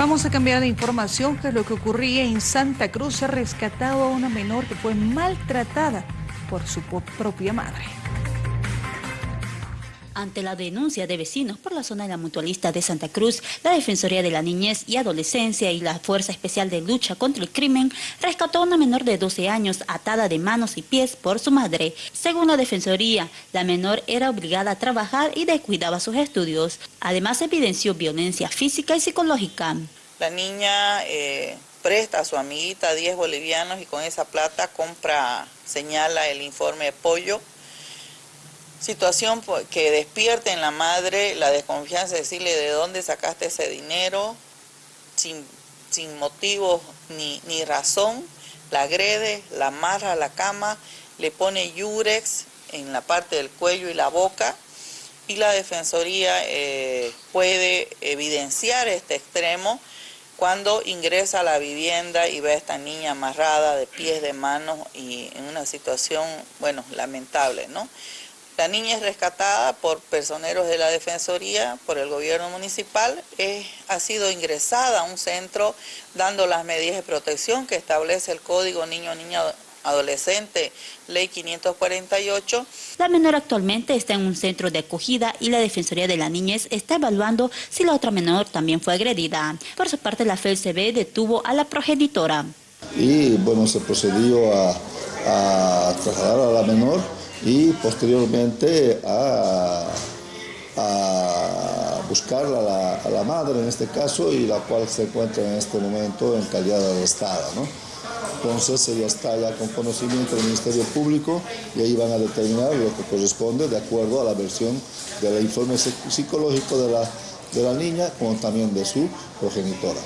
Vamos a cambiar de información, que es lo que ocurría en Santa Cruz. Se ha rescatado a una menor que fue maltratada por su propia madre. Ante la denuncia de vecinos por la zona de la mutualista de Santa Cruz, la Defensoría de la Niñez y Adolescencia y la Fuerza Especial de Lucha contra el Crimen rescató a una menor de 12 años atada de manos y pies por su madre. Según la Defensoría, la menor era obligada a trabajar y descuidaba sus estudios. Además, evidenció violencia física y psicológica. La niña eh, presta a su amiguita 10 bolivianos y con esa plata compra, señala el informe de pollo. Situación que despierte en la madre la desconfianza de decirle de dónde sacaste ese dinero, sin, sin motivo ni, ni razón, la agrede, la amarra a la cama, le pone yurex en la parte del cuello y la boca y la Defensoría eh, puede evidenciar este extremo cuando ingresa a la vivienda y ve a esta niña amarrada de pies, de manos y en una situación, bueno, lamentable, ¿no? La niña es rescatada por personeros de la Defensoría, por el gobierno municipal, ha sido ingresada a un centro dando las medidas de protección que establece el Código Niño-Niña adolescente, ley 548. La menor actualmente está en un centro de acogida y la Defensoría de la Niñez está evaluando si la otra menor también fue agredida. Por su parte, la FELCB detuvo a la progenitora. Y bueno, se procedió a, trasladar a la menor y posteriormente a, buscar a la, a la, madre en este caso y la cual se encuentra en este momento en calidad arrestada. ¿no? Entonces ella está ya con conocimiento del Ministerio Público y ahí van a determinar lo que corresponde de acuerdo a la versión del informe psicológico de la, de la niña como también de su progenitora.